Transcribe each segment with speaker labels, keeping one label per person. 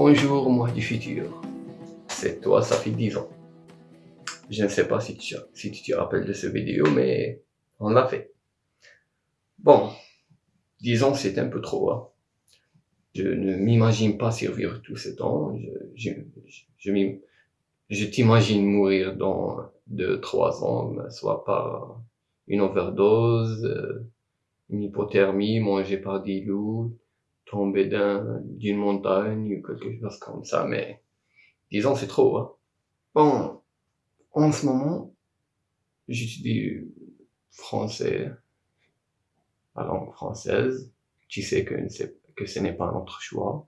Speaker 1: Bonjour moi du futur. C'est toi, ça fait 10 ans. Je ne sais pas si tu, si tu te rappelles de cette vidéo, mais on l'a fait. Bon, 10 ans c'est un peu trop. Hein. Je ne m'imagine pas survivre tout ce temps. Je, je, t'imagine mourir dans 2-3 ans, soit par une overdose, euh, une hypothermie, mangée par des loups, tomber d'une montagne ou quelque chose comme ça, mais disons c'est trop. Hein. Bon, en ce moment, j'étudie français, la langue française. Tu sais que, que ce n'est pas notre choix.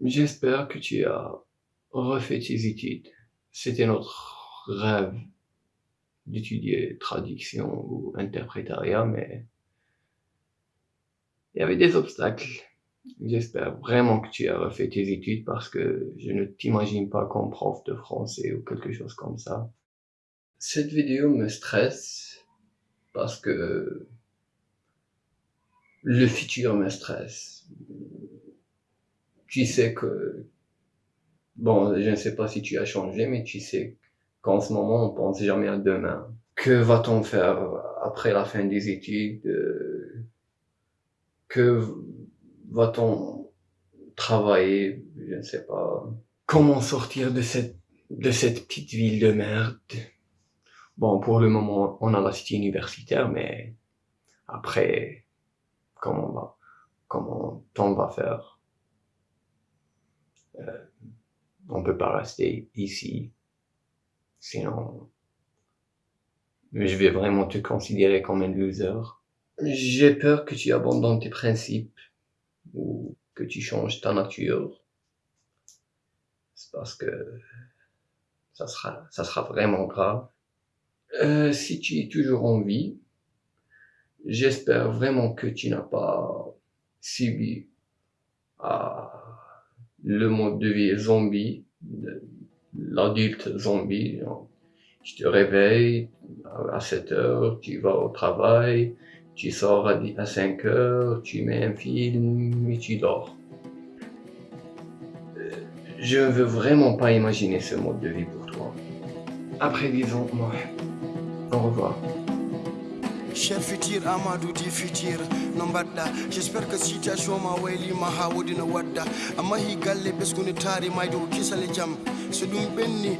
Speaker 1: J'espère que tu as refait tes études. C'était notre rêve d'étudier traduction ou interprétariat, mais il y avait des obstacles. J'espère vraiment que tu as refait tes études parce que je ne t'imagine pas comme prof de français ou quelque chose comme ça. Cette vidéo me stresse parce que le futur me stresse. Tu sais que, bon, je ne sais pas si tu as changé, mais tu sais qu'en ce moment, on pense jamais à demain. Que va-t-on faire après la fin des études? Que va-t-on travailler, je ne sais pas. Comment sortir de cette, de cette petite ville de merde? Bon, pour le moment, on a la cité universitaire, mais après, comment on va, comment on va faire? Euh, On peut pas rester ici, sinon, je vais vraiment te considérer comme un loser. J'ai peur que tu abandonnes tes principes ou que tu changes ta nature. C'est parce que ça sera, ça sera vraiment grave. Euh, si tu es toujours en vie, j'espère vraiment que tu n'as pas subi à le mode de vie zombie, l'adulte zombie. Tu te réveilles à 7 heures, tu vas au travail, tu sors à 5 heures, tu mets un film et tu dors. Euh, je ne veux vraiment pas imaginer ce mode de vie pour toi. Après 10 ans, moi, au revoir.
Speaker 2: Futur Amadou futur j'espère que situation ma waylima ha wodino wadda a mahi galle ko kisale jaam so ɗum ɓenni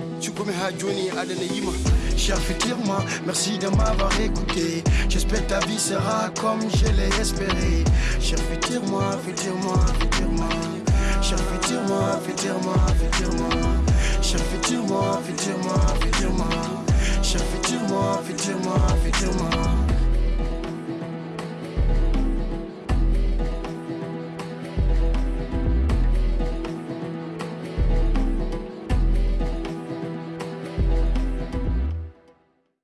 Speaker 2: cher futur moi merci de m'avoir écouté. J'espère ta vie sera comme je l'ai espéré. Cher futur moi futur moi futur moi cher futur moi futur